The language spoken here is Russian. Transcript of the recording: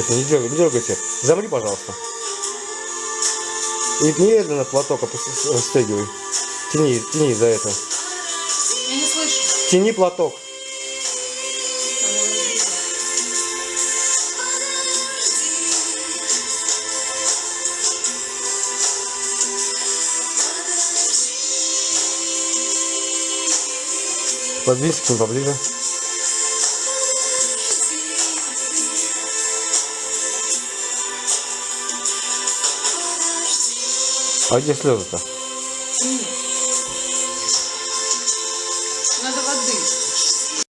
Все, не дергай, не дергайся. Замри, пожалуйста. И медленно платок расстегивай. Тяни, тяни за это. Я не слышу. Тяни платок. Подвинься к ним поближе. А где слезы-то? Надо воды.